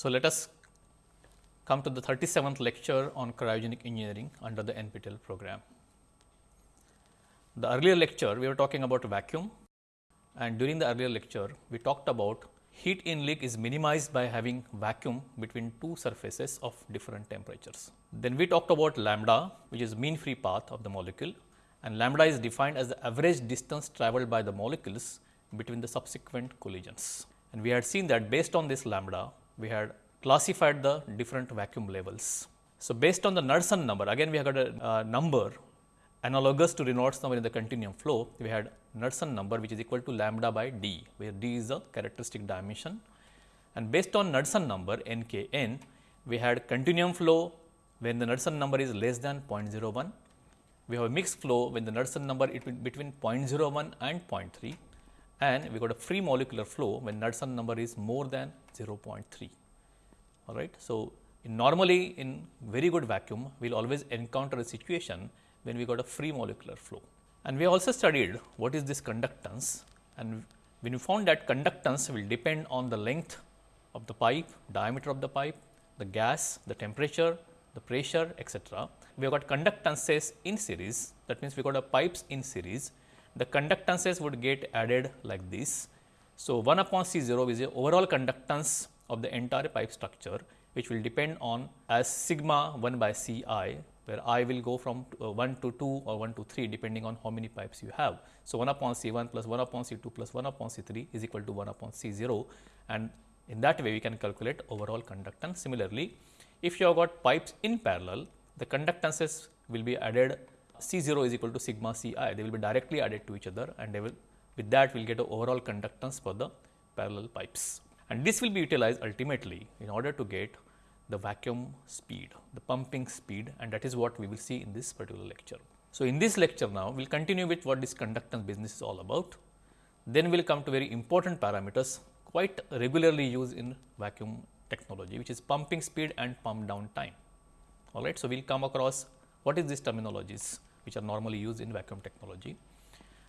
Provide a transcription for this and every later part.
So, let us come to the 37th lecture on cryogenic engineering under the NPTEL program. The earlier lecture we were talking about vacuum and during the earlier lecture we talked about heat in leak is minimized by having vacuum between two surfaces of different temperatures. Then we talked about lambda which is mean free path of the molecule and lambda is defined as the average distance traveled by the molecules between the subsequent collisions. And we had seen that based on this lambda we had classified the different vacuum levels. So, based on the Knudsen number again we have got a uh, number analogous to Reynolds number in the continuum flow we had Knudsen number which is equal to lambda by d where d is the characteristic dimension. And based on Knudsen number n k n we had continuum flow when the Knudsen number is less than 0.01 we have a mixed flow when the Knudsen number is between 0.01 and 0.3 and we got a free molecular flow when Knudsen number is more than 0.3 all right. So, in normally in very good vacuum we will always encounter a situation when we got a free molecular flow. And we also studied what is this conductance and when we found that conductance will depend on the length of the pipe, diameter of the pipe, the gas, the temperature, the pressure etc. We have got conductances in series that means we got a pipes in series. The conductances would get added like this. So, 1 upon C 0 is the overall conductance of the entire pipe structure which will depend on as sigma 1 by C i where i will go from uh, 1 to 2 or 1 to 3 depending on how many pipes you have. So, 1 upon C 1 plus 1 upon C 2 plus 1 upon C 3 is equal to 1 upon C 0 and in that way we can calculate overall conductance. Similarly, if you have got pipes in parallel the conductances will be added C 0 is equal to sigma C i they will be directly added to each other and they will with that we will get a overall conductance for the parallel pipes. And this will be utilized ultimately in order to get the vacuum speed, the pumping speed and that is what we will see in this particular lecture. So, in this lecture now we will continue with what this conductance business is all about. Then we will come to very important parameters quite regularly used in vacuum technology which is pumping speed and pump down time. All right. So, we will come across what is these terminologies which are normally used in vacuum technology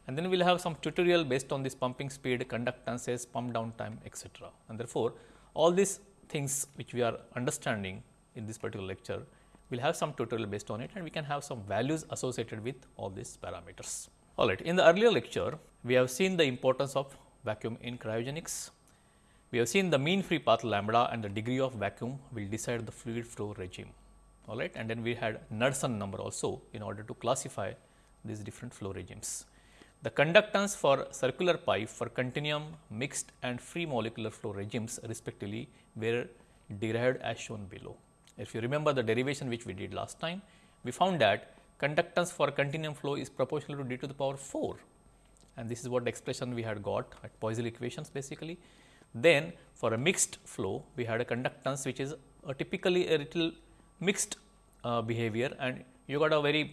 and then we will have some tutorial based on this pumping speed, conductances, pump down time etc. And therefore, all these things which we are understanding in this particular lecture, we will have some tutorial based on it and we can have some values associated with all these parameters. All right. In the earlier lecture, we have seen the importance of vacuum in cryogenics. We have seen the mean free path lambda and the degree of vacuum will decide the fluid flow regime. All right. And then we had Knudsen number also in order to classify these different flow regimes. The conductance for circular pipe for continuum, mixed and free molecular flow regimes respectively were derived as shown below. If you remember the derivation which we did last time, we found that conductance for continuum flow is proportional to d to the power 4 and this is what expression we had got at Poiseuille equations basically. Then for a mixed flow, we had a conductance which is a typically a little mixed uh, behavior and you got a very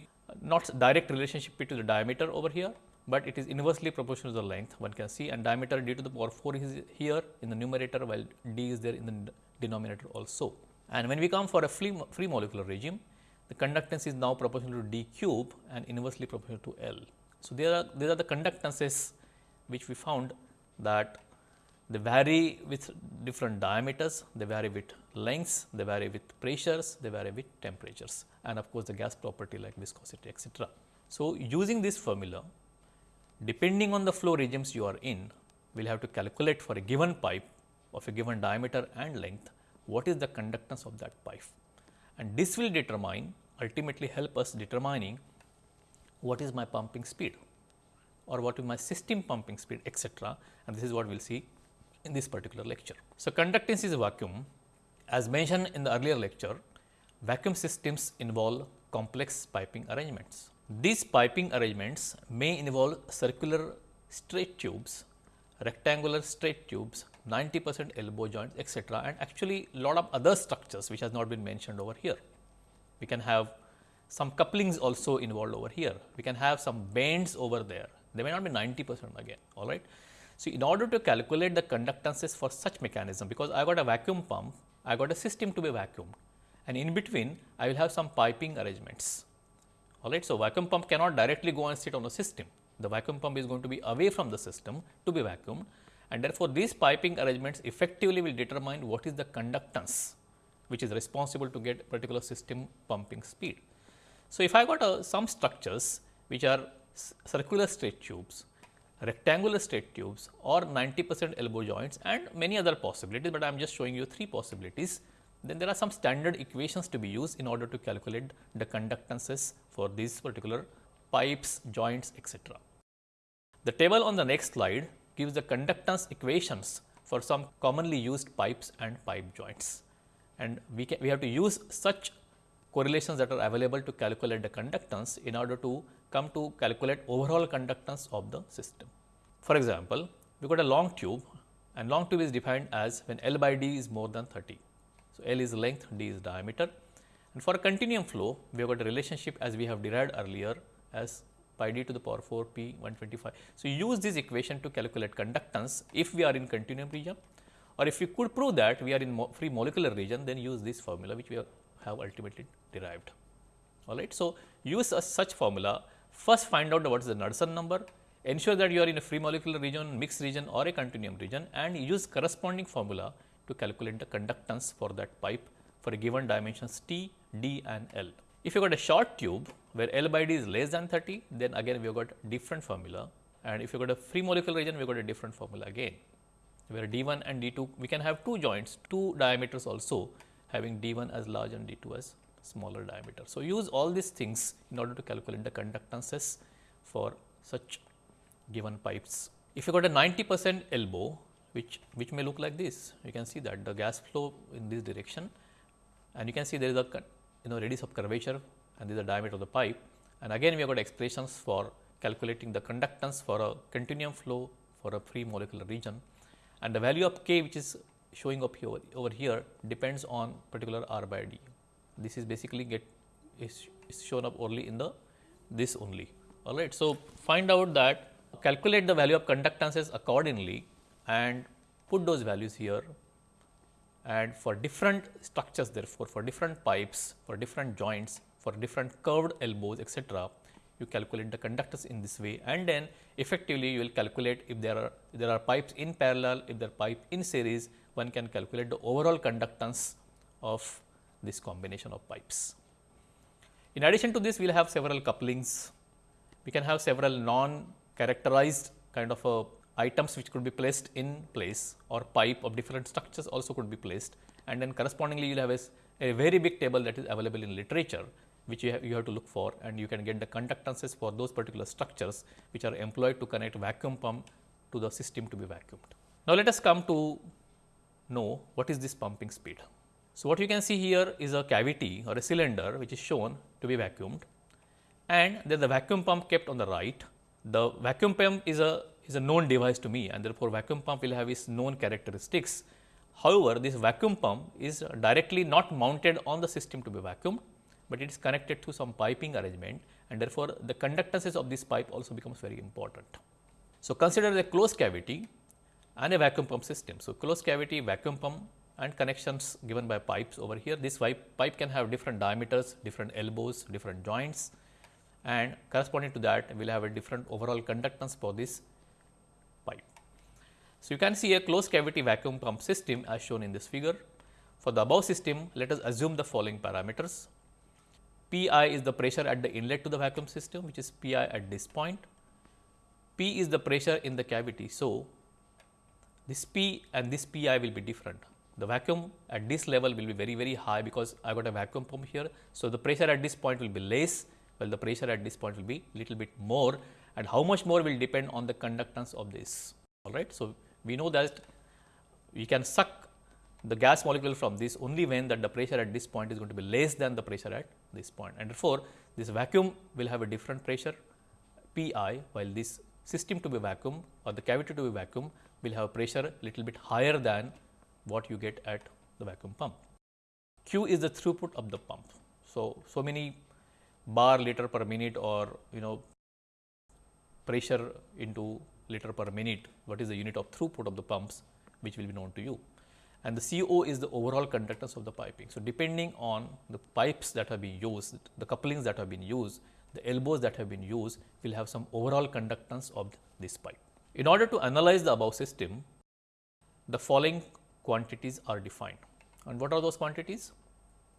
not direct relationship between the diameter over here but it is inversely proportional to the length one can see and diameter d to the power 4 is here in the numerator while d is there in the denominator also. And when we come for a free, free molecular regime, the conductance is now proportional to d cube and inversely proportional to L. So, there are these are the conductances which we found that they vary with different diameters, they vary with lengths, they vary with pressures, they vary with temperatures and of course, the gas property like viscosity etc. So, using this formula depending on the flow regimes you are in, we will have to calculate for a given pipe of a given diameter and length, what is the conductance of that pipe. And this will determine ultimately help us determining what is my pumping speed or what is my system pumping speed etc. and this is what we will see in this particular lecture. So, conductance is a vacuum as mentioned in the earlier lecture vacuum systems involve complex piping arrangements. These piping arrangements may involve circular straight tubes, rectangular straight tubes, 90 percent elbow joints etc. and actually lot of other structures which has not been mentioned over here. We can have some couplings also involved over here. We can have some bends over there. They may not be 90 percent again, all right. So, in order to calculate the conductances for such mechanism, because I got a vacuum pump, I got a system to be vacuumed and in between I will have some piping arrangements all right. So, vacuum pump cannot directly go and sit on the system. The vacuum pump is going to be away from the system to be vacuumed and therefore, these piping arrangements effectively will determine what is the conductance which is responsible to get particular system pumping speed. So, if I got uh, some structures which are circular straight tubes, rectangular straight tubes or 90 percent elbow joints and many other possibilities, but I am just showing you three possibilities. Then there are some standard equations to be used in order to calculate the conductances for these particular pipes, joints, etc. The table on the next slide gives the conductance equations for some commonly used pipes and pipe joints. And we, can, we have to use such correlations that are available to calculate the conductance in order to come to calculate overall conductance of the system. For example, we got a long tube and long tube is defined as when L by D is more than 30. So, L is length, D is diameter and for a continuum flow we have got a relationship as we have derived earlier as pi d to the power 4 p 125. So, use this equation to calculate conductance if we are in continuum region or if you could prove that we are in mo free molecular region then use this formula which we have ultimately derived. Alright. So, use a such formula first find out what is the Knudsen number ensure that you are in a free molecular region, mixed region or a continuum region and use corresponding formula to calculate the conductance for that pipe for a given dimensions T, D and L. If you got a short tube where L by D is less than 30, then again we have got different formula and if you got a free molecular region, we got a different formula again. Where D1 and D2, we can have two joints, two diameters also having D1 as large and D2 as smaller diameter. So, use all these things in order to calculate the conductances for such given pipes. If you got a 90 percent elbow, which, which may look like this, you can see that the gas flow in this direction and you can see there is a you know radius of curvature and this is the diameter of the pipe and again we have got expressions for calculating the conductance for a continuum flow for a free molecular region and the value of k which is showing up here over here depends on particular r by d. This is basically get is, is shown up only in the this only all right. So, find out that calculate the value of conductances accordingly and put those values here and for different structures therefore, for different pipes, for different joints, for different curved elbows etc., you calculate the conductance in this way and then effectively you will calculate if there are if there are pipes in parallel, if there are pipe in series, one can calculate the overall conductance of this combination of pipes. In addition to this, we will have several couplings. We can have several non characterized kind of a items which could be placed in place or pipe of different structures also could be placed and then correspondingly you will have a, a, very big table that is available in literature which you have, you have to look for and you can get the conductances for those particular structures which are employed to connect vacuum pump to the system to be vacuumed. Now, let us come to know what is this pumping speed. So, what you can see here is a cavity or a cylinder which is shown to be vacuumed and there is a vacuum pump kept on the right. The vacuum pump is a is a known device to me and therefore, vacuum pump will have its known characteristics. However, this vacuum pump is directly not mounted on the system to be vacuumed, but it is connected to some piping arrangement and therefore, the conductances of this pipe also becomes very important. So, consider a closed cavity and a vacuum pump system. So, closed cavity vacuum pump and connections given by pipes over here. This pipe, pipe can have different diameters, different elbows, different joints and corresponding to that we will have a different overall conductance for this pipe. so, you can see a closed cavity vacuum pump system as shown in this figure. For the above system, let us assume the following parameters. Pi is the pressure at the inlet to the vacuum system, which is Pi at this point. P is the pressure in the cavity. So, this P and this Pi will be different. The vacuum at this level will be very, very high because I got a vacuum pump here. So, the pressure at this point will be less, well the pressure at this point will be little bit more and how much more will depend on the conductance of this. All right. So, we know that we can suck the gas molecule from this only when that the pressure at this point is going to be less than the pressure at this point and therefore, this vacuum will have a different pressure P i while this system to be vacuum or the cavity to be vacuum will have pressure little bit higher than what you get at the vacuum pump. Q is the throughput of the pump. So, so many bar liter per minute or you know pressure into liter per minute, what is the unit of throughput of the pumps which will be known to you. And the CO is the overall conductance of the piping. So, depending on the pipes that have been used, the couplings that have been used, the elbows that have been used will have some overall conductance of this pipe. In order to analyze the above system, the following quantities are defined. And what are those quantities?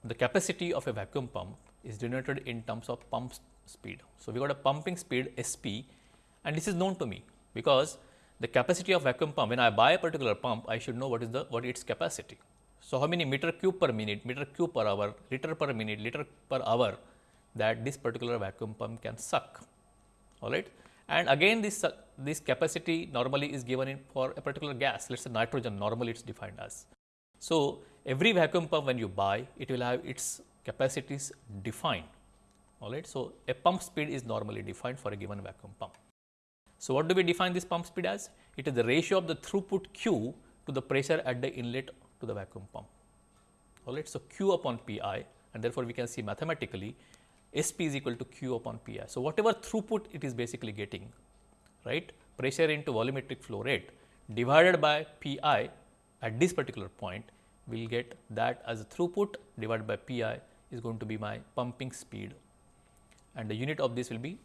The capacity of a vacuum pump is denoted in terms of pump speed. So, we got a pumping speed SP and this is known to me because the capacity of vacuum pump when I buy a particular pump I should know what is the what its capacity. So, how many meter cube per minute, meter cube per hour, liter per minute, liter per hour that this particular vacuum pump can suck all right. And again this this capacity normally is given in for a particular gas let us say nitrogen normally it is defined as. So, every vacuum pump when you buy it will have its capacities defined all right. So, a pump speed is normally defined for a given vacuum pump. So, what do we define this pump speed as? It is the ratio of the throughput Q to the pressure at the inlet to the vacuum pump. All right. So, Q upon P i and therefore, we can see mathematically S p is equal to Q upon P i. So, whatever throughput it is basically getting right pressure into volumetric flow rate divided by P i at this particular point we will get that as a throughput divided by P i is going to be my pumping speed and the unit of this will be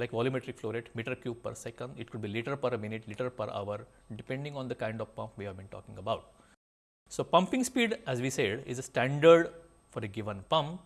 like volumetric flow rate meter cube per second, it could be liter per minute, liter per hour depending on the kind of pump we have been talking about. So, pumping speed as we said is a standard for a given pump.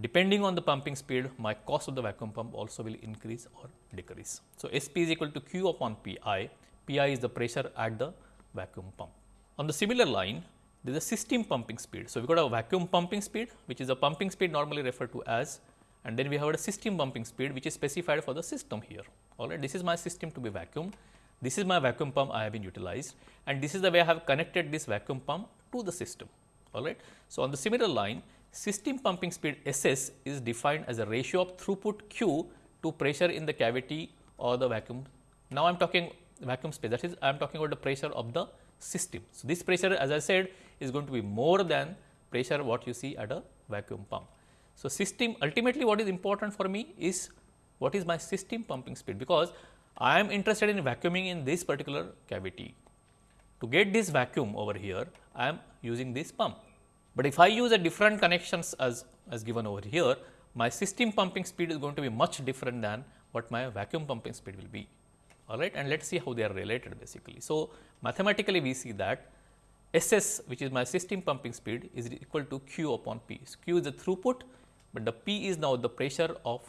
Depending on the pumping speed, my cost of the vacuum pump also will increase or decrease. So, SP is equal to Q upon PI, PI is the pressure at the vacuum pump. On the similar line, there is a system pumping speed. So, we got a vacuum pumping speed, which is a pumping speed normally referred to as and then we have a system pumping speed which is specified for the system here. All right, this is my system to be vacuum. This is my vacuum pump I have been utilized and this is the way I have connected this vacuum pump to the system. All right. So, on the similar line system pumping speed SS is defined as a ratio of throughput Q to pressure in the cavity or the vacuum. Now, I am talking vacuum space that is I am talking about the pressure of the system. So, this pressure as I said is going to be more than pressure what you see at a vacuum pump. So, system ultimately what is important for me is what is my system pumping speed because I am interested in vacuuming in this particular cavity. To get this vacuum over here I am using this pump. But if I use a different connections as, as given over here my system pumping speed is going to be much different than what my vacuum pumping speed will be all right and let us see how they are related basically. So, mathematically we see that SS which is my system pumping speed is equal to Q upon P. So, Q is the throughput but the P is now the pressure of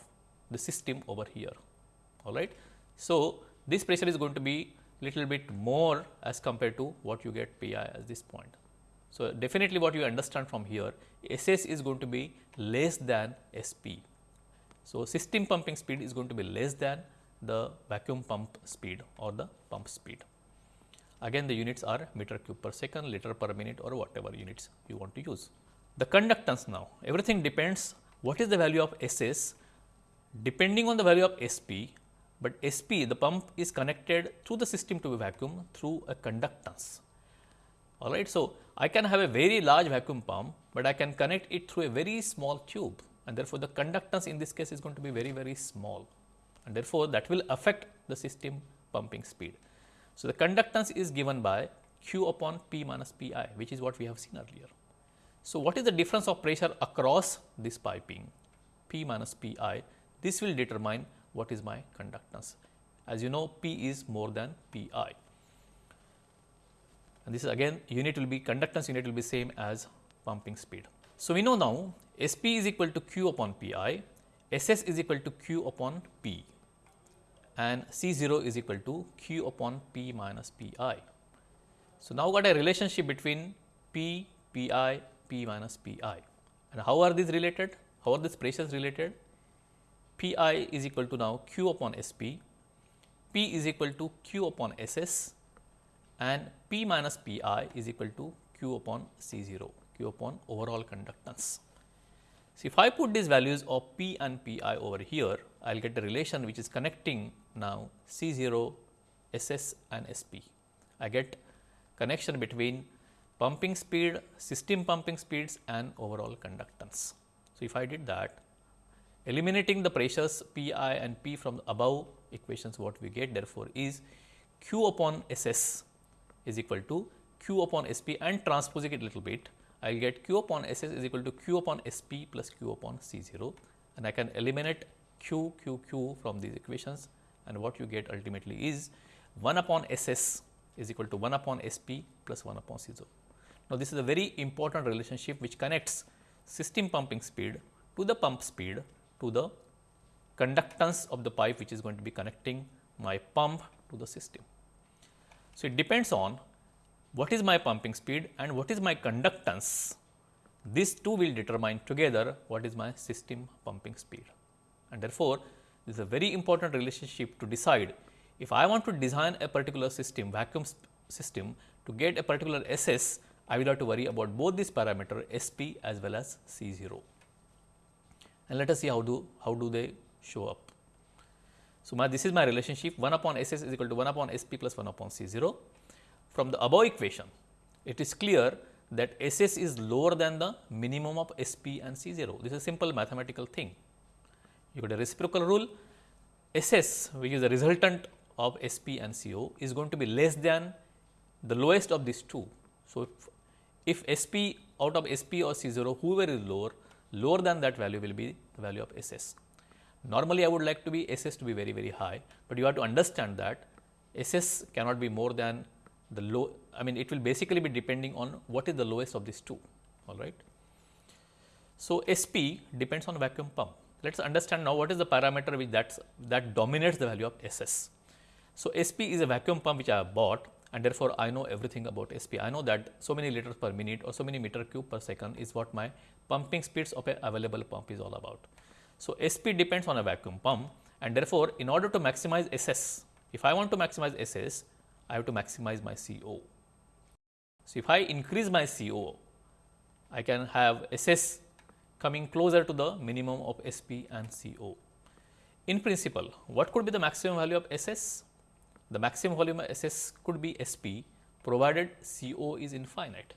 the system over here. All right. So, this pressure is going to be little bit more as compared to what you get P i at this point. So, definitely what you understand from here S s is going to be less than S p. So, system pumping speed is going to be less than the vacuum pump speed or the pump speed. Again the units are meter cube per second, liter per minute or whatever units you want to use. The conductance now, everything depends what is the value of SS depending on the value of SP, but SP the pump is connected through the system to a vacuum through a conductance. All right. So, I can have a very large vacuum pump, but I can connect it through a very small tube and therefore, the conductance in this case is going to be very very small and therefore, that will affect the system pumping speed. So, the conductance is given by q upon p minus p i which is what we have seen earlier. So, what is the difference of pressure across this piping P minus P i this will determine what is my conductance. As you know P is more than P i and this is again unit will be conductance unit will be same as pumping speed. So, we know now S p is equal to Q upon P i, S s is equal to Q upon P and C 0 is equal to Q upon P minus P i. So, now got a relationship between P, Pi, P minus P i. And how are these related? How are these pressures related? P i is equal to now Q upon SP, P is equal to Q upon S s and P minus P i is equal to Q upon C 0, Q upon overall conductance. So, if I put these values of P and P i over here, I will get a relation which is connecting now C 0, S s and S p. I get connection between pumping speed, system pumping speeds and overall conductance. So, if I did that eliminating the pressures P i and P from above equations what we get therefore, is Q upon S s is equal to Q upon S p and transposing it a little bit I will get Q upon S s is equal to Q upon S p plus Q upon C 0 and I can eliminate Q Q Q from these equations and what you get ultimately is 1 upon S s is equal to 1 upon SP plus 1 upon C0. Now, this is a very important relationship which connects system pumping speed to the pump speed to the conductance of the pipe which is going to be connecting my pump to the system. So, it depends on what is my pumping speed and what is my conductance. These two will determine together what is my system pumping speed. And therefore, this is a very important relationship to decide if I want to design a particular system, vacuum system to get a particular SS, I will have to worry about both these parameter SP as well as C0. And let us see how do, how do they show up. So, my, this is my relationship 1 upon SS is equal to 1 upon SP plus 1 upon C0. From the above equation, it is clear that SS is lower than the minimum of SP and C0. This is a simple mathematical thing. You got a reciprocal rule, SS which is the resultant of SP and CO is going to be less than the lowest of these two. So, if, if SP out of SP or C0 whoever is lower, lower than that value will be the value of SS. Normally, I would like to be SS to be very, very high, but you have to understand that SS cannot be more than the low, I mean, it will basically be depending on what is the lowest of these two, all right. So, SP depends on vacuum pump. Let us understand now what is the parameter which that's, that dominates the value of SS. So, SP is a vacuum pump which I have bought and therefore, I know everything about SP. I know that so many liters per minute or so many meter cube per second is what my pumping speeds of a available pump is all about. So, SP depends on a vacuum pump and therefore, in order to maximize SS, if I want to maximize SS, I have to maximize my CO. So, if I increase my CO, I can have SS coming closer to the minimum of SP and CO. In principle, what could be the maximum value of SS? The maximum volume of SS could be SP provided CO is infinite.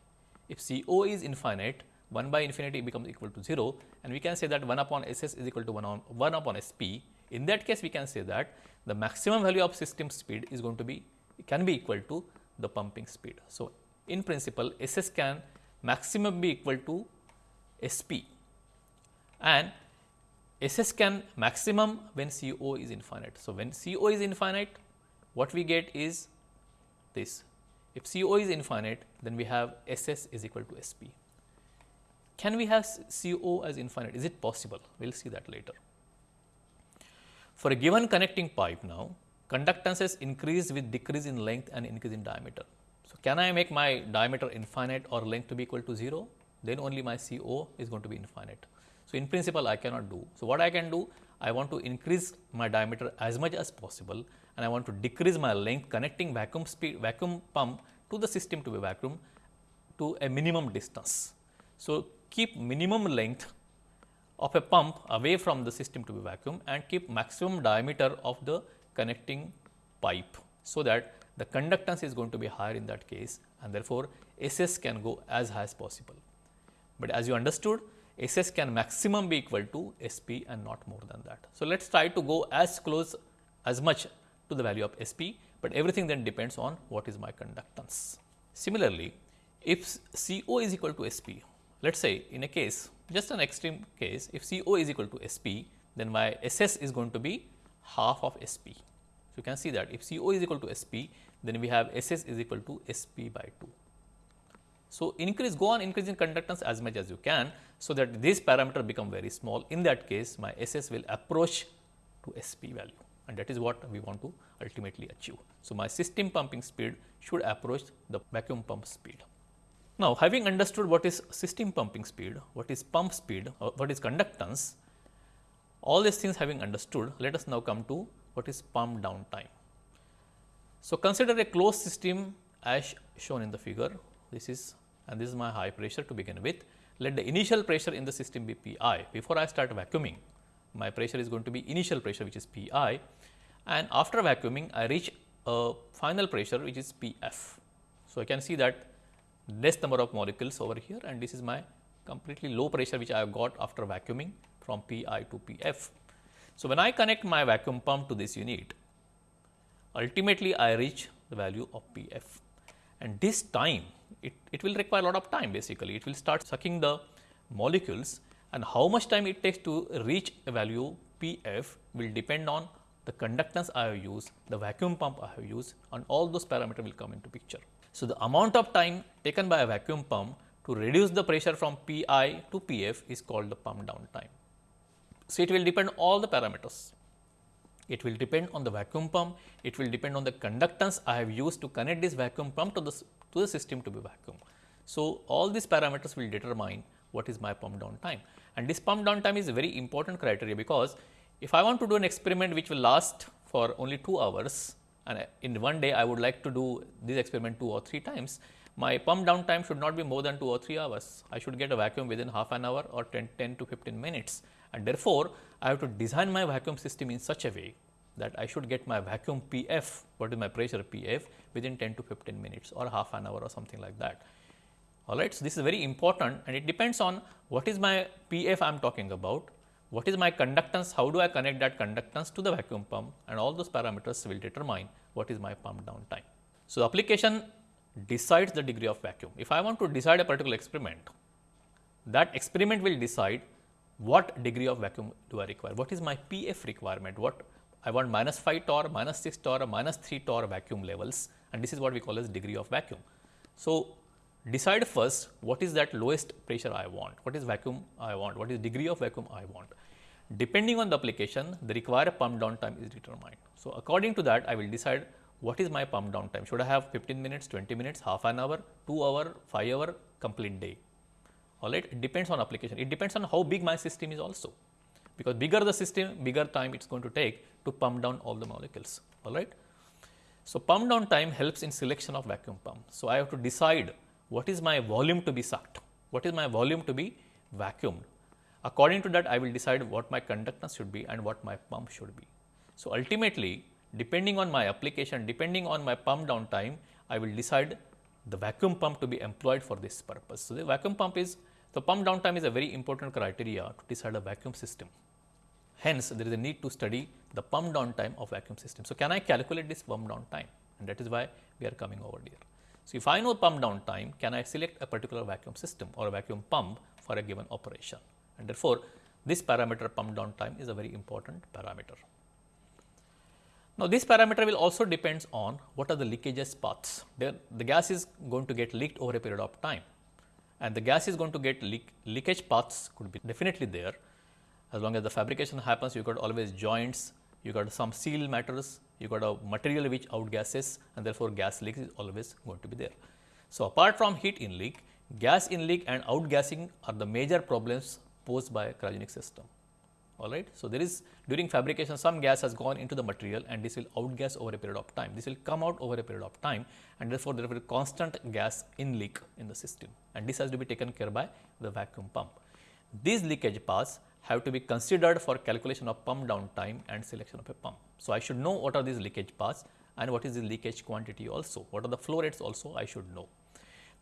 If CO is infinite, 1 by infinity becomes equal to 0 and we can say that 1 upon SS is equal to 1, on, 1 upon SP. In that case, we can say that the maximum value of system speed is going to be can be equal to the pumping speed. So, in principle SS can maximum be equal to SP and SS can maximum when CO is infinite. So, when CO is infinite what we get is this if CO is infinite then we have SS is equal to SP. Can we have CO as infinite? Is it possible? We will see that later. For a given connecting pipe now, conductances increase with decrease in length and increase in diameter. So, can I make my diameter infinite or length to be equal to 0? Then only my CO is going to be infinite. So, in principle I cannot do. So, what I can do? I want to increase my diameter as much as possible and I want to decrease my length connecting vacuum speed vacuum pump to the system to be vacuum to a minimum distance. So, keep minimum length of a pump away from the system to be vacuum and keep maximum diameter of the connecting pipe. So, that the conductance is going to be higher in that case and therefore, SS can go as high as possible. But as you understood SS can maximum be equal to SP and not more than that. So, let us try to go as close as much to the value of SP, but everything then depends on what is my conductance. Similarly, if CO is equal to SP, let us say in a case just an extreme case if CO is equal to SP then my SS is going to be half of SP. So, you can see that if CO is equal to SP then we have SS is equal to SP by 2. So, increase go on increasing conductance as much as you can. So, that this parameter become very small in that case my SS will approach to SP value and that is what we want to ultimately achieve. So, my system pumping speed should approach the vacuum pump speed. Now, having understood what is system pumping speed, what is pump speed, what is conductance, all these things having understood, let us now come to what is pump down time. So, consider a closed system as shown in the figure. This is and this is my high pressure to begin with. Let the initial pressure in the system be P i. Before I start vacuuming, my pressure is going to be initial pressure which is P i and after vacuuming I reach a final pressure which is P f. So, I can see that less number of molecules over here and this is my completely low pressure which I have got after vacuuming from Pi to Pf. So, when I connect my vacuum pump to this unit, ultimately I reach the value of Pf and this time it, it will require a lot of time basically. It will start sucking the molecules and how much time it takes to reach a value Pf will depend on the conductance I have used, the vacuum pump I have used and all those parameters will come into picture. So, the amount of time taken by a vacuum pump to reduce the pressure from Pi to Pf is called the pump down time. So, it will depend all the parameters. It will depend on the vacuum pump, it will depend on the conductance I have used to connect this vacuum pump to the, to the system to be vacuum. So, all these parameters will determine what is my pump down time and this pump down time is a very important criteria because if I want to do an experiment which will last for only 2 hours and in one day I would like to do this experiment 2 or 3 times, my pump down time should not be more than 2 or 3 hours. I should get a vacuum within half an hour or 10, 10 to 15 minutes and therefore, I have to design my vacuum system in such a way that I should get my vacuum PF, what is my pressure PF within 10 to 15 minutes or half an hour or something like that. Alright, so this is very important and it depends on what is my PF I am talking about, what is my conductance, how do I connect that conductance to the vacuum pump and all those parameters will determine what is my pump down time. So, the application decides the degree of vacuum. If I want to decide a particular experiment, that experiment will decide what degree of vacuum do I require, what is my PF requirement, what I want minus 5 torr, minus 6 torr, minus 3 torr vacuum levels and this is what we call as degree of vacuum. So, decide first what is that lowest pressure I want, what is vacuum I want, what is degree of vacuum I want. Depending on the application, the required pump down time is determined. So, according to that, I will decide what is my pump down time. Should I have 15 minutes, 20 minutes, half an hour, 2 hour, 5 hour, complete day. All right, it depends on application. It depends on how big my system is also, because bigger the system, bigger time it is going to take to pump down all the molecules. All right. So, pump down time helps in selection of vacuum pump. So, I have to decide what is my volume to be sucked, what is my volume to be vacuumed. According to that, I will decide what my conductance should be and what my pump should be. So, ultimately, depending on my application, depending on my pump down time, I will decide the vacuum pump to be employed for this purpose. So, the vacuum pump is the pump downtime is a very important criteria to decide a vacuum system. Hence, there is a need to study the pump downtime of vacuum system. So, can I calculate this pump downtime and that is why we are coming over here. So, if I know pump down time, can I select a particular vacuum system or a vacuum pump for a given operation and therefore, this parameter pump down time is a very important parameter. Now, this parameter will also depends on what are the leakages paths. There, the gas is going to get leaked over a period of time and the gas is going to get leak, leakage paths could be definitely there. As long as the fabrication happens, you got always joints, you got some seal matters, you got a material which outgasses and therefore, gas leak is always going to be there. So, apart from heat in leak, gas in leak and outgassing are the major problems posed by cryogenic system. All right. So, there is during fabrication some gas has gone into the material and this will outgas over a period of time. This will come out over a period of time and therefore, there will be constant gas in leak in the system and this has to be taken care by the vacuum pump. These leakage paths have to be considered for calculation of pump down time and selection of a pump. So, I should know what are these leakage paths and what is the leakage quantity also, what are the flow rates also I should know.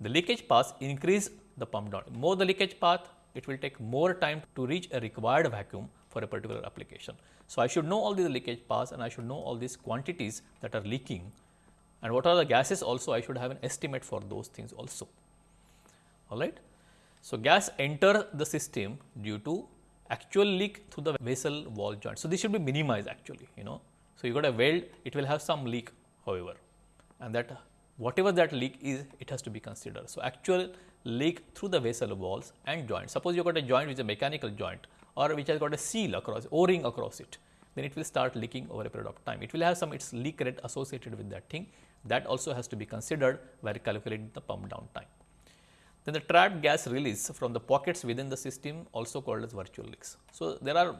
The leakage paths increase the pump down, more the leakage path it will take more time to reach a required vacuum for a particular application. So, I should know all these leakage paths and I should know all these quantities that are leaking and what are the gases also I should have an estimate for those things also. All right. So, gas enter the system due to actual leak through the vessel wall joint. So, this should be minimized actually, you know. So, you got a weld, it will have some leak however, and that whatever that leak is, it has to be considered. So, actual leak through the vessel walls and joint. Suppose you got a joint which is a mechanical joint or which has got a seal across, o-ring across it, then it will start leaking over a period of time. It will have some its leak rate associated with that thing. That also has to be considered while calculating the pump down time. Then the trapped gas release from the pockets within the system also called as virtual leaks. So, there are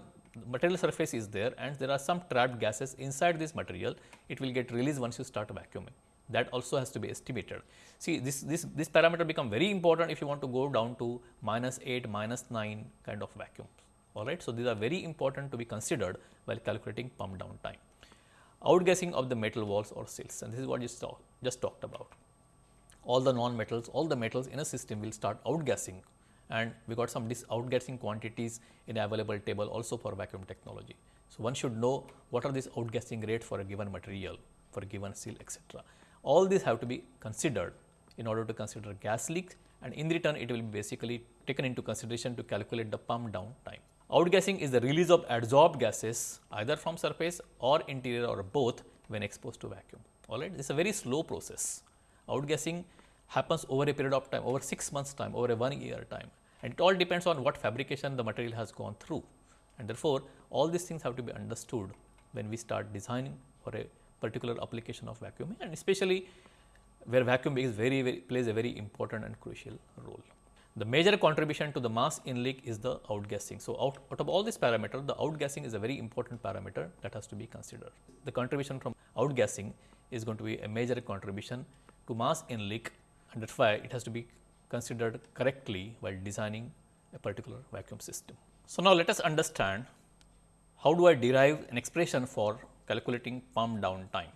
material surface is there and there are some trapped gases inside this material, it will get released once you start vacuuming. That also has to be estimated. See this, this, this parameter become very important if you want to go down to minus 8, minus 9 kind of vacuums. Alright. So, these are very important to be considered while calculating pump down time. Outgassing of the metal walls or seals and this is what you saw, just talked about all the non-metals, all the metals in a system will start outgassing and we got some outgassing quantities in available table also for vacuum technology. So, one should know what are these outgassing rate for a given material, for a given seal etc. All these have to be considered in order to consider gas leak and in return it will be basically taken into consideration to calculate the pump down time. Outgassing is the release of adsorbed gases either from surface or interior or both when exposed to vacuum. All right, this is a very slow process. Outgassing happens over a period of time, over 6 months time, over a 1 year time and it all depends on what fabrication the material has gone through and therefore, all these things have to be understood when we start designing for a particular application of vacuuming and especially where vacuum is very, very plays a very important and crucial role. The major contribution to the mass in leak is the outgassing. So, out, out of all these parameters, the outgassing is a very important parameter that has to be considered. The contribution from outgassing is going to be a major contribution to mass in leak and that's why it has to be considered correctly while designing a particular vacuum system. So, now let us understand how do I derive an expression for calculating pump down time.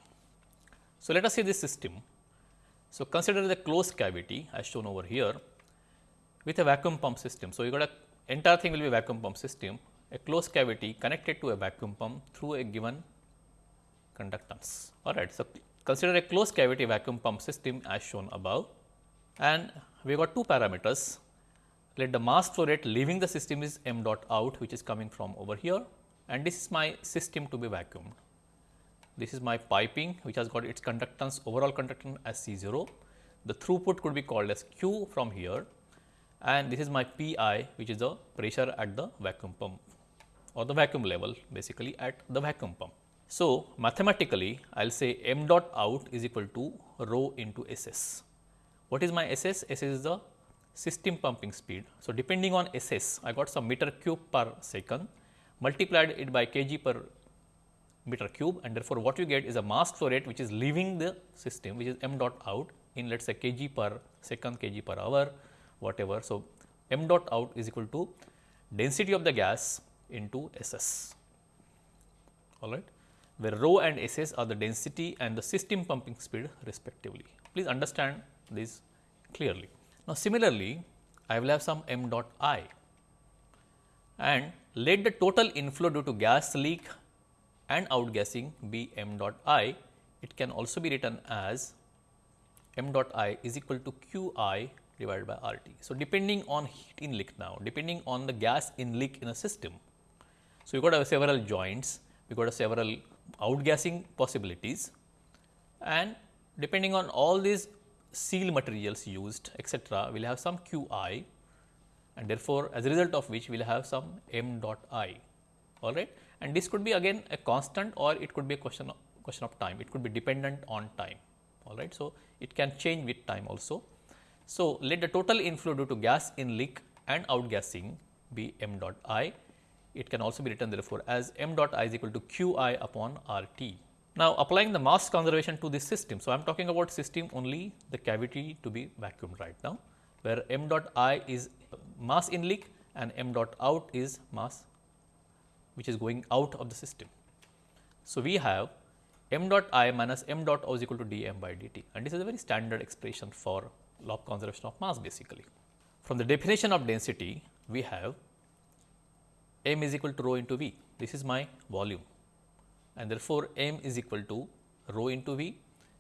So, let us see this system. So, consider the closed cavity as shown over here with a vacuum pump system. So, you got a entire thing will be vacuum pump system, a closed cavity connected to a vacuum pump through a given conductance. All right. So, consider a closed cavity vacuum pump system as shown above and we got two parameters. Let the mass flow rate leaving the system is m dot out which is coming from over here and this is my system to be vacuumed. This is my piping which has got its conductance overall conductance as C 0. The throughput could be called as Q from here and this is my Pi which is the pressure at the vacuum pump or the vacuum level basically at the vacuum pump. So, mathematically I will say m dot out is equal to rho into S s. What is my S s? S s is the system pumping speed. So, depending on S s I got some meter cube per second multiplied it by kg per meter cube and therefore, what you get is a mass flow rate which is leaving the system which is m dot out in let us say kg per second, kg per hour whatever. So, m dot out is equal to density of the gas into S s all right where rho and S s are the density and the system pumping speed respectively. Please understand this clearly. Now, similarly, I will have some m dot i and let the total inflow due to gas leak and outgassing be m dot i, it can also be written as m dot i is equal to q i divided by R t. So, depending on heat in leak now, depending on the gas in leak in a system. So, you got have several joints, we got a several outgassing possibilities and depending on all these seal materials used etc., we will have some q i and therefore, as a result of which we will have some m dot i all right and this could be again a constant or it could be a question of, question of time it could be dependent on time all right. So, it can change with time also. So, let the total inflow due to gas in leak and outgassing be m dot i. It can also be written therefore as m dot i is equal to q i upon r t. Now, applying the mass conservation to this system. So, I am talking about system only the cavity to be vacuumed right now, where m dot i is mass in leak and m dot out is mass which is going out of the system. So, we have m dot i minus m dot o is equal to d m by dt and this is a very standard expression for law of conservation of mass basically. From the definition of density, we have m is equal to rho into v. This is my volume and therefore, m is equal to rho into v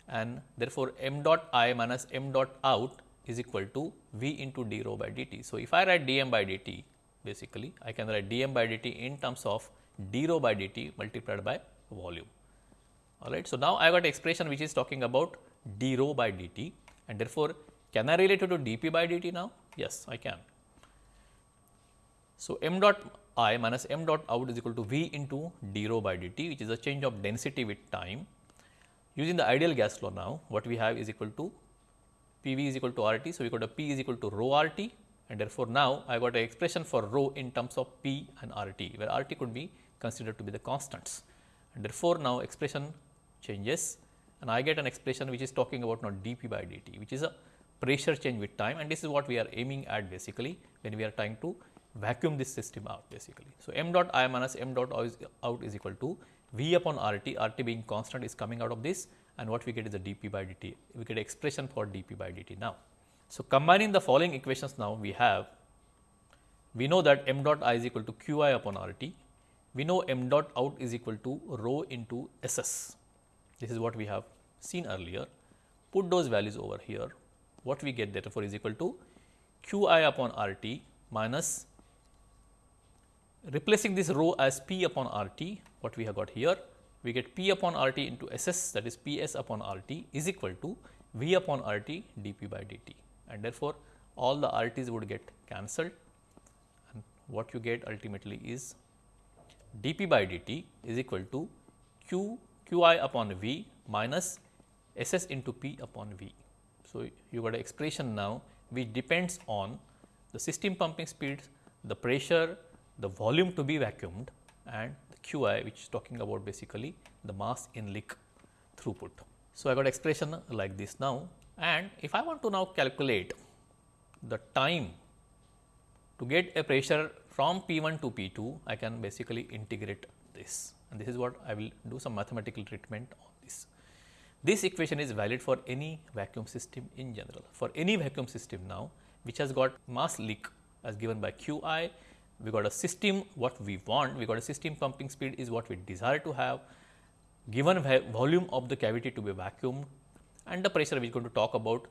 and therefore, m dot i minus m dot out is equal to v into d rho by dt. So, if I write d m by dt basically I can write d m by dt in terms of d rho by dt multiplied by volume. All right. So, now I got expression which is talking about d rho by dt and therefore, can I relate it to dp by dt now? Yes, I can. So, m dot i minus m dot out is equal to v into d rho by dt which is a change of density with time. Using the ideal gas law now what we have is equal to P v is equal to R t. So, we got a P is equal to rho R t and therefore, now I got an expression for rho in terms of P and R t where R t could be considered to be the constants and therefore, now expression changes and I get an expression which is talking about not dP by dt which is a pressure change with time and this is what we are aiming at basically when we are trying to vacuum this system out basically. So, m dot i minus m dot out is equal to V upon R t, R t being constant is coming out of this and what we get is the dP by dt, we get expression for dP by dt now. So, combining the following equations now we have, we know that m dot i is equal to q i upon R t, we know m dot out is equal to rho into S s, this is what we have seen earlier, put those values over here, what we get therefore is equal to q i upon R t minus replacing this rho as P upon RT, what we have got here, we get P upon RT into SS that is PS upon RT is equal to V upon RT dP by dt and therefore, all the RTs would get cancelled and what you get ultimately is dP by dt is equal to Q Qi upon V minus SS into P upon V. So, you got an expression now which depends on the system pumping speeds, the pressure, the volume to be vacuumed and Qi which is talking about basically the mass in leak throughput. So, I got expression like this now and if I want to now calculate the time to get a pressure from P 1 to P 2, I can basically integrate this and this is what I will do some mathematical treatment on this. This equation is valid for any vacuum system in general. For any vacuum system now which has got mass leak as given by Q i, we got a system what we want, we got a system pumping speed is what we desire to have, given volume of the cavity to be vacuumed and the pressure we are going to talk about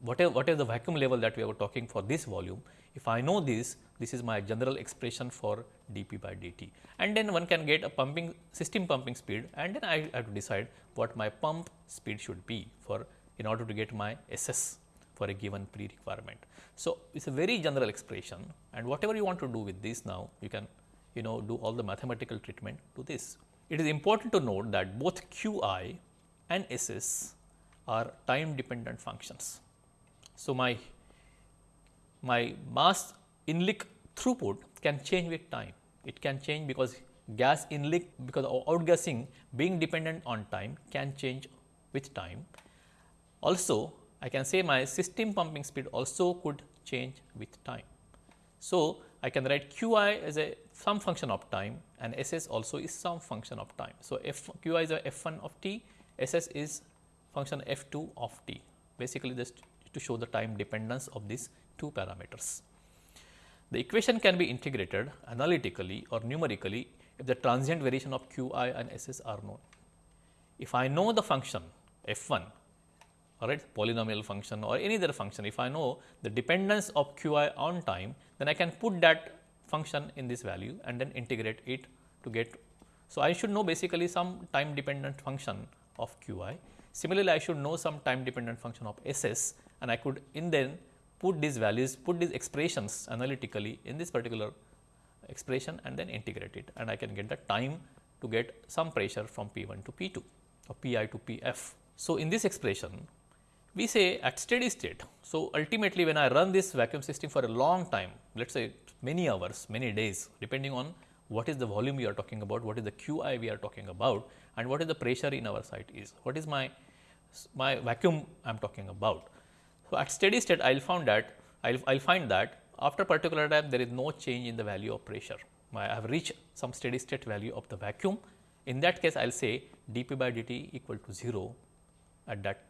whatever, whatever the vacuum level that we are talking for this volume. If I know this, this is my general expression for dP by dt. And then one can get a pumping system pumping speed and then I have to decide what my pump speed should be for in order to get my SS for a given pre requirement. So, it is a very general expression and whatever you want to do with this now you can you know do all the mathematical treatment to this. It is important to note that both Q i and SS are time dependent functions. So, my my mass inlet throughput can change with time. It can change because gas inlet because outgassing being dependent on time can change with time. Also I can say my system pumping speed also could change with time. So, I can write qi as a some function of time and ss also is some function of time. So, f qi is a f1 of t, ss is function f2 of t basically just to show the time dependence of these two parameters. The equation can be integrated analytically or numerically if the transient variation of qi and ss are known. If I know the function f1 alright polynomial function or any other function. If I know the dependence of qi on time, then I can put that function in this value and then integrate it to get. So, I should know basically some time dependent function of qi. Similarly, I should know some time dependent function of ss and I could in then put these values, put these expressions analytically in this particular expression and then integrate it and I can get the time to get some pressure from P1 to P2 or Pi to Pf. So, in this expression we say at steady state. So, ultimately when I run this vacuum system for a long time let us say many hours, many days depending on what is the volume we are talking about, what is the Q i we are talking about and what is the pressure in our site is, what is my, my vacuum I am talking about. So, at steady state I will find that I will find that after particular time there is no change in the value of pressure. I have reached some steady state value of the vacuum. In that case I will say dP by dt equal to 0 at that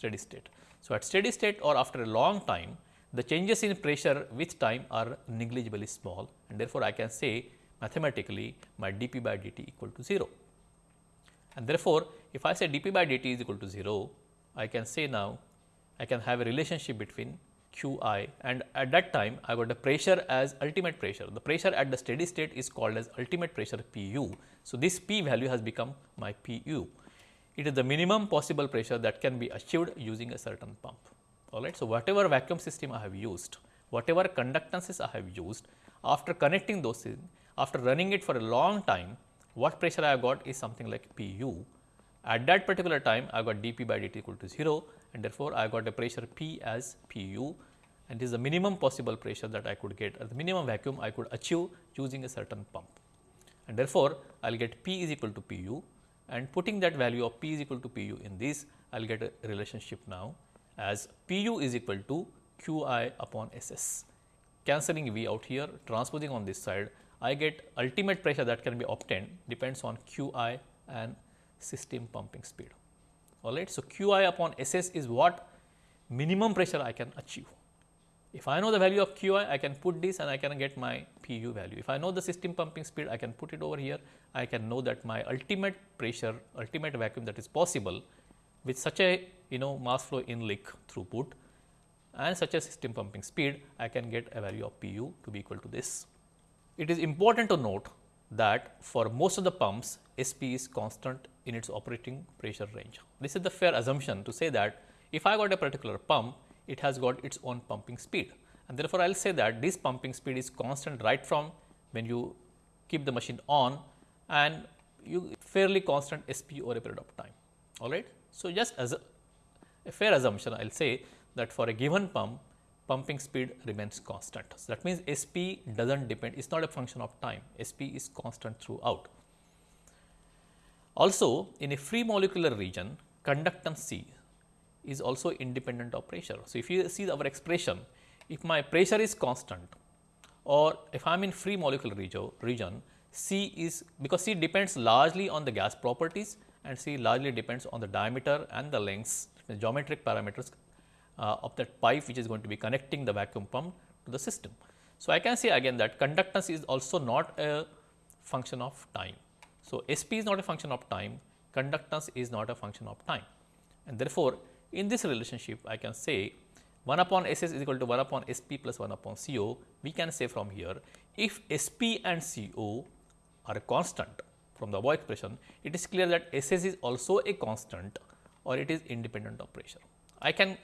steady state. So, at steady state or after a long time the changes in pressure with time are negligibly small and therefore, I can say mathematically my dP by dt equal to 0. And therefore, if I say dP by dt is equal to 0, I can say now I can have a relationship between Q i and at that time I got the pressure as ultimate pressure. The pressure at the steady state is called as ultimate pressure P u. So, this P value has become my P u. It is the minimum possible pressure that can be achieved using a certain pump. Alright. So, whatever vacuum system I have used, whatever conductances I have used, after connecting those things, after running it for a long time, what pressure I have got is something like P u. At that particular time, I got dP by dt equal to 0 and therefore, I got a pressure P as P u and this is the minimum possible pressure that I could get or the minimum vacuum I could achieve using a certain pump. And therefore, I will get P is equal to P u and putting that value of P is equal to P u in this, I will get a relationship now as P u is equal to Q i upon S s. Cancelling V out here, transposing on this side, I get ultimate pressure that can be obtained depends on Q i and system pumping speed all right. So, Q i upon S s is what minimum pressure I can achieve. If I know the value of Qi, I can put this and I can get my P u value. If I know the system pumping speed, I can put it over here. I can know that my ultimate pressure, ultimate vacuum that is possible with such a you know mass flow in leak throughput and such a system pumping speed, I can get a value of P u to be equal to this. It is important to note that for most of the pumps SP is constant in its operating pressure range. This is the fair assumption to say that if I got a particular pump, it has got its own pumping speed and therefore, I will say that this pumping speed is constant right from when you keep the machine on and you fairly constant SP over a period of time. All right. So, just as a, a fair assumption, I will say that for a given pump, pumping speed remains constant. So, that means SP does not depend, it is not a function of time, SP is constant throughout. Also, in a free molecular region, conductance C is also independent of pressure. So, if you see our expression, if my pressure is constant or if I am in free molecular region, C is because C depends largely on the gas properties and C largely depends on the diameter and the lengths, the geometric parameters uh, of that pipe which is going to be connecting the vacuum pump to the system. So, I can say again that conductance is also not a function of time. So, SP is not a function of time, conductance is not a function of time and therefore, in this relationship I can say 1 upon S s is equal to 1 upon S p plus 1 upon C o, we can say from here if S p and C o are a constant from the above expression, it is clear that S s is also a constant or it is independent of pressure. I can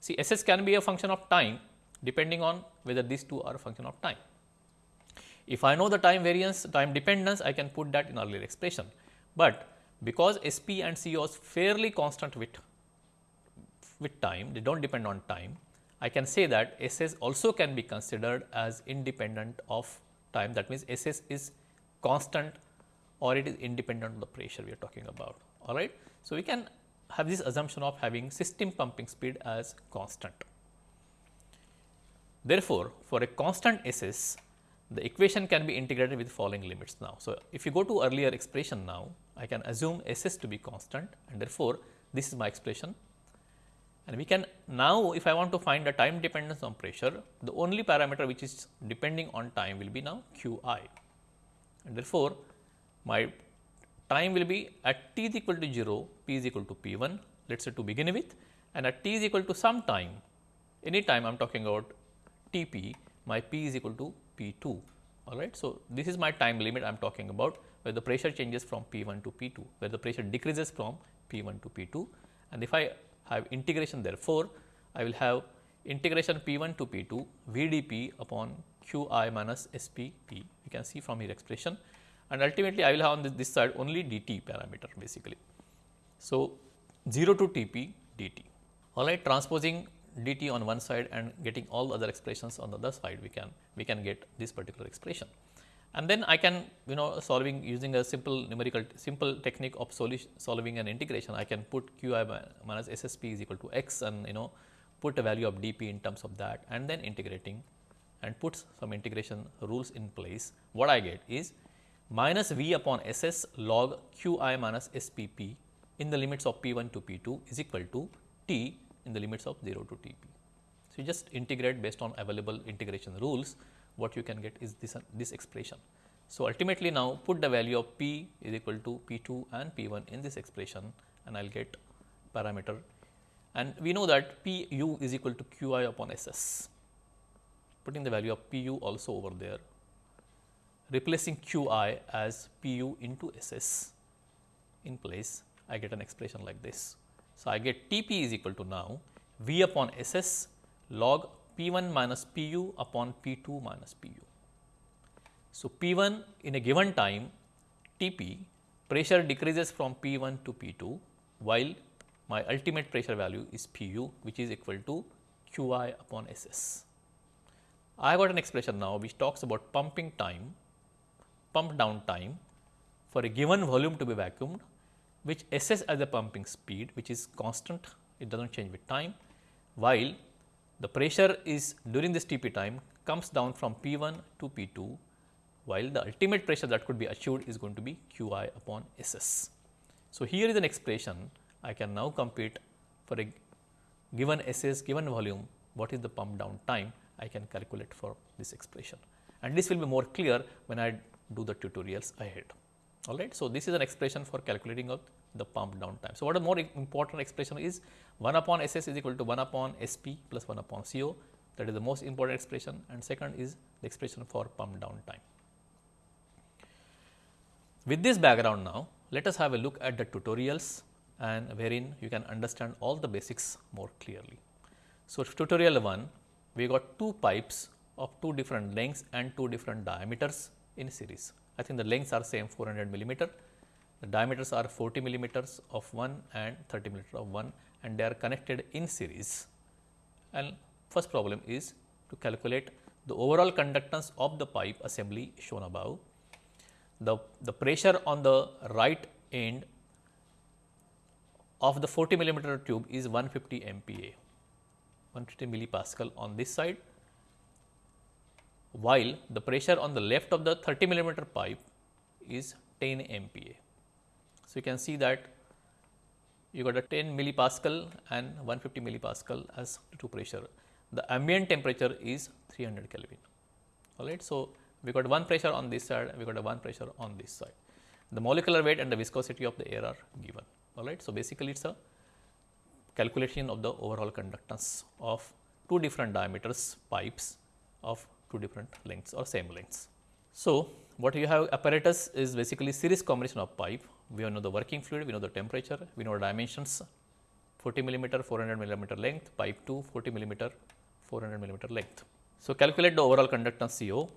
see S s can be a function of time depending on whether these two are a function of time. If I know the time variance, time dependence, I can put that in earlier expression, but because S p and C o is fairly constant with with time, they do not depend on time. I can say that SS also can be considered as independent of time. That means, SS is constant or it is independent of the pressure we are talking about. All right. So, we can have this assumption of having system pumping speed as constant. Therefore, for a constant SS, the equation can be integrated with following limits now. So, if you go to earlier expression now, I can assume SS to be constant and therefore, this is my expression and we can now if I want to find the time dependence on pressure, the only parameter which is depending on time will be now q i and therefore, my time will be at t is equal to 0, p is equal to p 1 let us say to begin with and at t is equal to some time any time I am talking about t p my p is equal to p 2 all right. So, this is my time limit I am talking about where the pressure changes from p 1 to p 2 where the pressure decreases from p 1 to p 2 and if I have integration therefore, I will have integration p 1 to p 2 v d p upon q i minus s p p. You can see from here expression. And ultimately I will have on this, this side only d t parameter basically. So, 0 to t p d t. All right transposing d t on one side and getting all other expressions on the other side we can we can get this particular expression and then I can you know solving using a simple numerical simple technique of solving an integration I can put q i minus s s p is equal to x and you know put a value of d p in terms of that and then integrating and puts some integration rules in place what I get is minus v upon s s log q i minus s p p in the limits of p 1 to p 2 is equal to t in the limits of 0 to t p. So, you just integrate based on available integration rules what you can get is this, this expression. So, ultimately now put the value of p is equal to p 2 and p 1 in this expression and I will get parameter and we know that p u is equal to q i upon s s. Putting the value of p u also over there, replacing q i as p u into s s in place, I get an expression like this. So, I get T p is equal to now v upon s s log P 1 minus P u upon P 2 minus P u. So, P 1 in a given time T p pressure decreases from P 1 to P 2 while my ultimate pressure value is P u which is equal to Q i upon S s. I got an expression now which talks about pumping time, pump down time for a given volume to be vacuumed which S s as the pumping speed which is constant it does not change with time while the pressure is during this T p time comes down from P 1 to P 2 while the ultimate pressure that could be achieved is going to be Q i upon S s. So, here is an expression I can now compute for a given S s given volume what is the pump down time I can calculate for this expression and this will be more clear when I do the tutorials ahead. All right. So, this is an expression for calculating of the pump down time. So, what a more important expression is 1 upon S s is equal to 1 upon S p plus 1 upon C o that is the most important expression and second is the expression for pump down time. With this background now, let us have a look at the tutorials and wherein you can understand all the basics more clearly. So, tutorial 1, we got two pipes of two different lengths and two different diameters in series. I think the lengths are same 400 millimeter, the diameters are 40 millimeters of one and 30 millimeter of one and they are connected in series. And first problem is to calculate the overall conductance of the pipe assembly shown above. The, the pressure on the right end of the 40 millimeter tube is 150 MPa, 150 millipascal on this side, while the pressure on the left of the 30 millimeter pipe is 10 MPa. So, you can see that you got a 10 millipascal and 150 millipascal as two pressure. The ambient temperature is 300 Kelvin. All right. So, we got one pressure on this side, we got a one pressure on this side. The molecular weight and the viscosity of the air are given. All right. So, basically it is a calculation of the overall conductance of two different diameters pipes of two different lengths or same lengths. So, what you have apparatus is basically series combination of pipe. We know the working fluid, we know the temperature, we know the dimensions 40 millimeter, 400 millimeter length, pipe 2 40 millimeter, 400 millimeter length. So, calculate the overall conductance CO,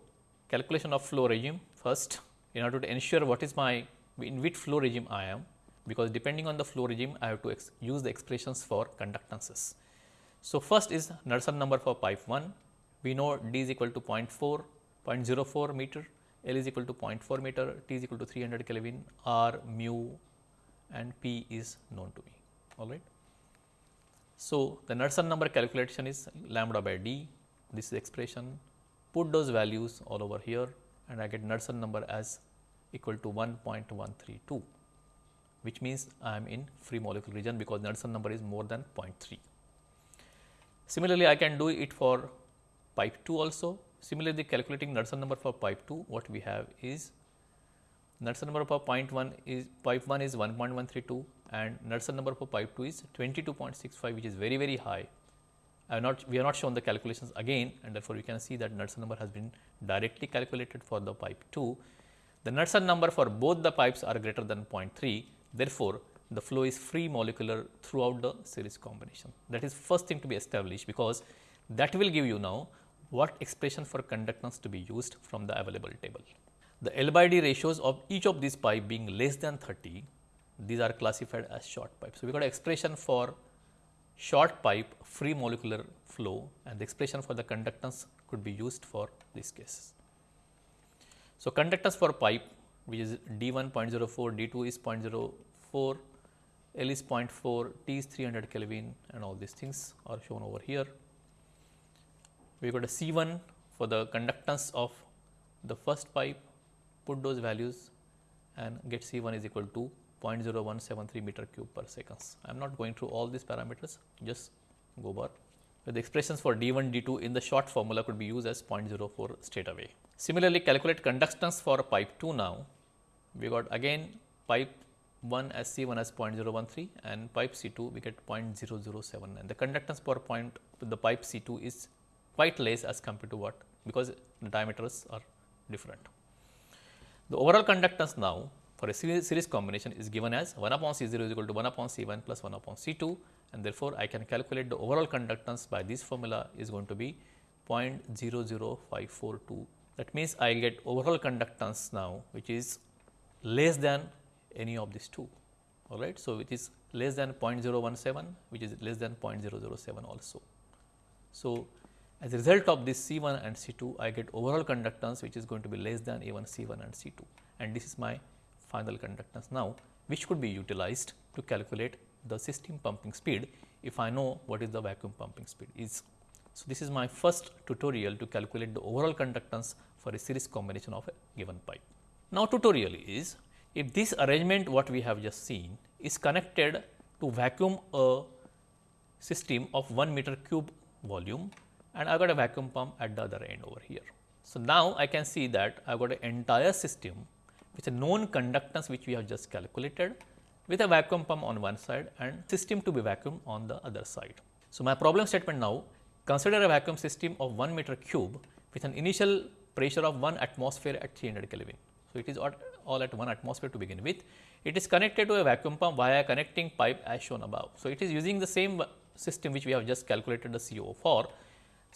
calculation of flow regime first in order to ensure what is my in which flow regime I am because depending on the flow regime I have to use the expressions for conductances. So, first is Knudsen number for pipe 1, we know d is equal to 0.4, 0.04 meter, L is equal to 0.4 meter, T is equal to 300 Kelvin, R, mu and P is known to me, all right. So, the Knudsen number calculation is lambda by d, this is expression, put those values all over here and I get Knudsen number as equal to 1.132 which means I am in free molecule region because Knudsen number is more than 0.3. Similarly, I can do it for pipe 2 also. Similarly, calculating Knudsen number for pipe 2, what we have is Knudsen number for point 1 is pipe 1 is 1.132 and Knudsen number for pipe 2 is 22.65 which is very very high. I have not we have not shown the calculations again and therefore, we can see that Knudsen number has been directly calculated for the pipe 2. The Knudsen number for both the pipes are greater than 0.3 therefore, the flow is free molecular throughout the series combination. That is first thing to be established because that will give you now what expression for conductance to be used from the available table. The L by D ratios of each of these pipe being less than 30, these are classified as short pipe. So, we got expression for short pipe free molecular flow and the expression for the conductance could be used for this case. So, conductance for pipe which is D 1.04, D 2 is 0.04, L is 0.4, T is 300 Kelvin and all these things are shown over here we got a C1 for the conductance of the first pipe, put those values and get C1 is equal to 0.0173 meter cube per seconds. I am not going through all these parameters, just go bar. The expressions for D1, D2 in the short formula could be used as 0.04 straight away. Similarly, calculate conductance for pipe 2 now. We got again pipe 1 as C1 as 0.013 and pipe C2 we get 0.007 and the conductance for point the pipe C2 is quite less as compared to what because the diameters are different. The overall conductance now for a series series combination is given as 1 upon C 0 is equal to 1 upon C 1 plus 1 upon C 2 and therefore, I can calculate the overall conductance by this formula is going to be 0.00542. That means, I get overall conductance now which is less than any of these two all right. So, which is less than 0.017 which is less than 0.007 also. So, as a result of this C 1 and C 2, I get overall conductance which is going to be less than A 1 C 1 and C 2 and this is my final conductance now, which could be utilized to calculate the system pumping speed if I know what is the vacuum pumping speed is. So, this is my first tutorial to calculate the overall conductance for a series combination of a given pipe. Now, tutorial is if this arrangement what we have just seen is connected to vacuum a system of 1 meter cube volume and I got a vacuum pump at the other end over here. So, now I can see that I have got an entire system with a known conductance which we have just calculated with a vacuum pump on one side and system to be vacuum on the other side. So, my problem statement now consider a vacuum system of 1 meter cube with an initial pressure of 1 atmosphere at 300 Kelvin. So, it is all at 1 atmosphere to begin with. It is connected to a vacuum pump via a connecting pipe as shown above. So, it is using the same system which we have just calculated the CO for.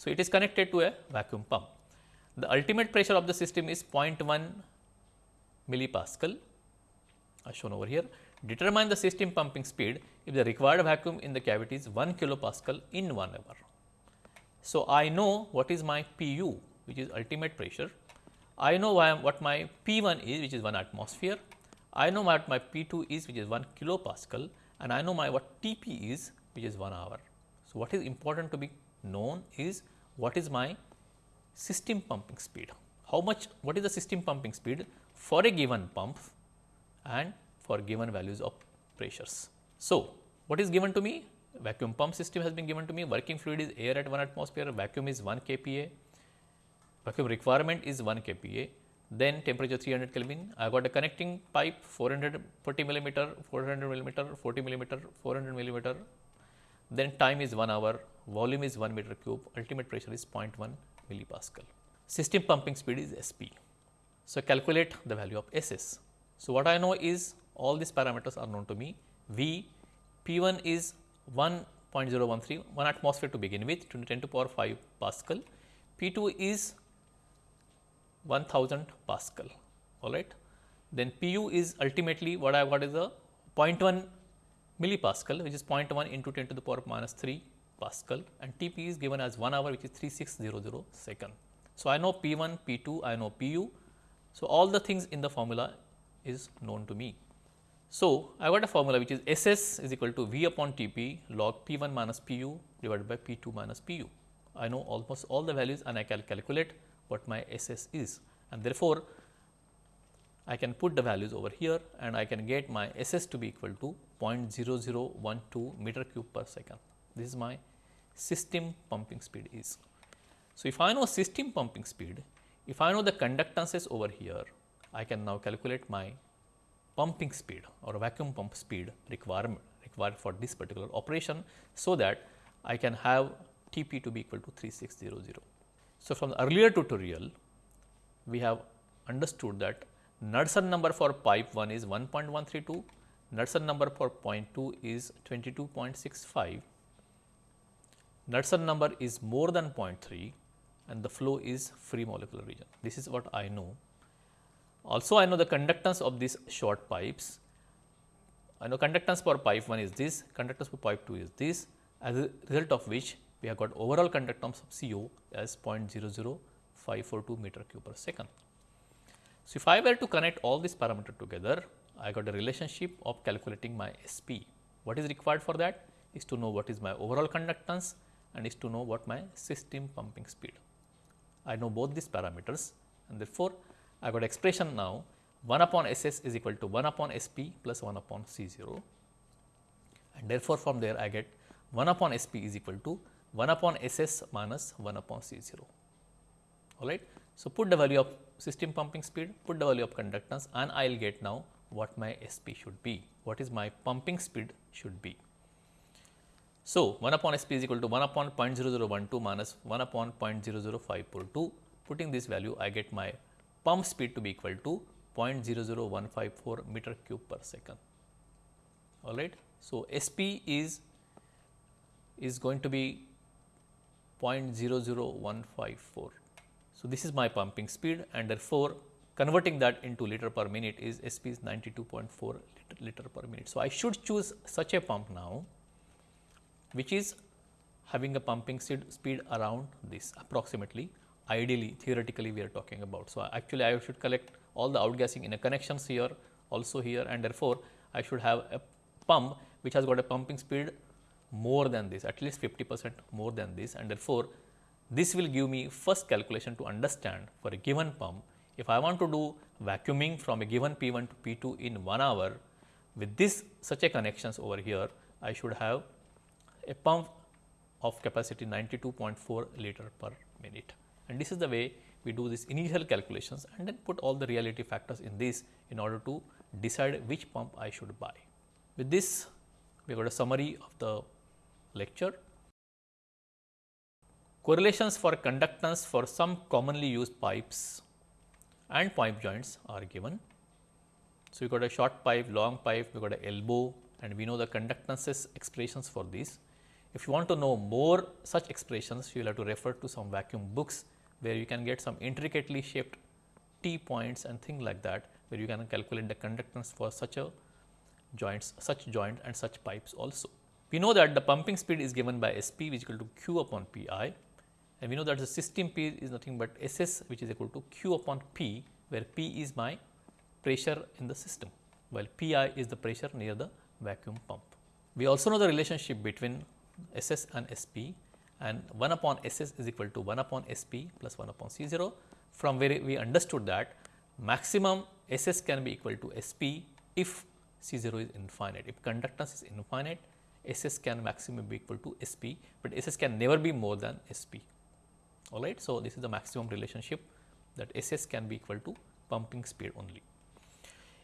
So, it is connected to a vacuum pump. The ultimate pressure of the system is 0.1 millipascal as shown over here. Determine the system pumping speed if the required vacuum in the cavity is 1 kilopascal in 1 hour. So, I know what is my PU which is ultimate pressure. I know what my P1 is which is 1 atmosphere. I know what my P2 is which is 1 kilopascal and I know my what TP is which is 1 hour. So, what is important to be known is what is my system pumping speed. How much what is the system pumping speed for a given pump and for given values of pressures. So, what is given to me? Vacuum pump system has been given to me, working fluid is air at 1 atmosphere, vacuum is 1 kPa, vacuum requirement is 1 kPa, then temperature 300 Kelvin. I got a connecting pipe 440 millimeter, 400 millimeter, 40 millimeter, 400 millimeter, then time is 1 hour, volume is 1 meter cube, ultimate pressure is 0.1 millipascal. System pumping speed is SP. So, calculate the value of SS. So, what I know is all these parameters are known to me. V P1 is 1.013 1 atmosphere to begin with to 10 to the power 5 Pascal. P2 is 1000 Pascal all right. Then Pu is ultimately what I got is a 0.1 millipascal which is 0.1 into 10 to the power minus 3 Pascal and Tp is given as 1 hour which is 3600 second. So, I know P1, P2, I know Pu. So, all the things in the formula is known to me. So, I got a formula which is SS is equal to V upon Tp log P1 minus Pu divided by P2 minus Pu. I know almost all the values and I can calculate what my SS is and therefore, I can put the values over here and I can get my SS to be equal to 0.0012 meter cube per second. This is my system pumping speed is. So, if I know system pumping speed, if I know the conductances over here, I can now calculate my pumping speed or vacuum pump speed requirement required for this particular operation. So, that I can have T p to be equal to 3600. So, from the earlier tutorial we have understood that Knudsen number for pipe 1 is 1.132, Knudsen number for point 2 is 22.65, Knudsen number is more than 0.3 and the flow is free molecular region. This is what I know. Also, I know the conductance of these short pipes. I know conductance for pipe 1 is this, conductance for pipe 2 is this, as a result of which we have got overall conductance of CO as 0.00542 meter cube per second. So, if I were to connect all these parameters together, I got a relationship of calculating my SP. What is required for that is to know what is my overall conductance and is to know what my system pumping speed. I know both these parameters and therefore, I got expression now 1 upon S s is equal to 1 upon S p plus 1 upon C 0 and therefore, from there I get 1 upon S p is equal to 1 upon S s minus 1 upon C 0 all right. So, put the value of system pumping speed, put the value of conductance and I will get now what my SP should be, what is my pumping speed should be. So, 1 upon SP is equal to 1 upon 0.0012 minus 1 upon 0.00542. Putting this value, I get my pump speed to be equal to 0.00154 meter cube per second. All right. So, SP is is going to be 0.00154. So, this is my pumping speed and therefore, converting that into liter per minute is SP is 92.4 liter, liter per minute. So, I should choose such a pump now which is having a pumping speed around this approximately ideally theoretically we are talking about. So, actually I should collect all the outgassing in a connections here also here and therefore, I should have a pump which has got a pumping speed more than this at least 50 percent more than this and therefore, this will give me first calculation to understand for a given pump if I want to do vacuuming from a given P 1 to P 2 in 1 hour with this such a connections over here I should have a pump of capacity 92.4 liter per minute. And this is the way we do this initial calculations and then put all the reality factors in this in order to decide which pump I should buy. With this, we got a summary of the lecture. Correlations for conductance for some commonly used pipes and pipe joints are given. So, we got a short pipe, long pipe, we got a elbow and we know the conductances expressions for these. If you want to know more such expressions, you will have to refer to some vacuum books where you can get some intricately shaped T points and things like that, where you can calculate the conductance for such a joints, such joint and such pipes also. We know that the pumping speed is given by S p which is equal to Q upon P i and we know that the system P is nothing but S s which is equal to Q upon P, where P is my pressure in the system, while P i is the pressure near the vacuum pump. We also know the relationship between S s and S p and 1 upon S s is equal to 1 upon S p plus 1 upon C 0 from where we understood that maximum S s can be equal to S p if C 0 is infinite. If conductance is infinite, S s can maximum be equal to S p, but S s can never be more than S p. All right. So, this is the maximum relationship that S s can be equal to pumping speed only.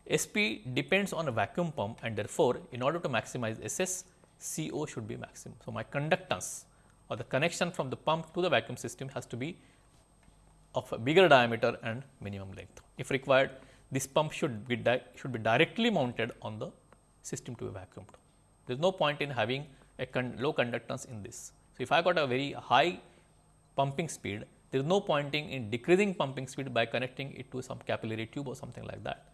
S p depends on a vacuum pump and therefore, in order to maximize S s, C o should be maximum. So, my conductance or the connection from the pump to the vacuum system has to be of a bigger diameter and minimum length. If required, this pump should be should be directly mounted on the system to be vacuumed. There is no point in having a con low conductance in this. So, if I got a very high pumping speed, there is no pointing in decreasing pumping speed by connecting it to some capillary tube or something like that.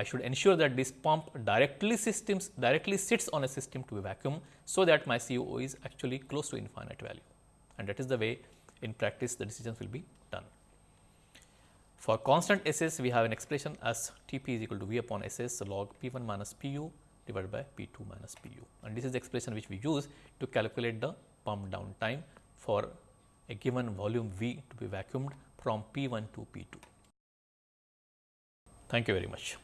I should ensure that this pump directly systems directly sits on a system to be vacuum, so that my COO is actually close to infinite value and that is the way in practice the decisions will be done. For constant SS we have an expression as T p is equal to V upon SS log P 1 minus P u divided by P 2 minus P u and this is the expression which we use to calculate the pump down time for a given volume V to be vacuumed from P 1 to P 2. Thank you very much.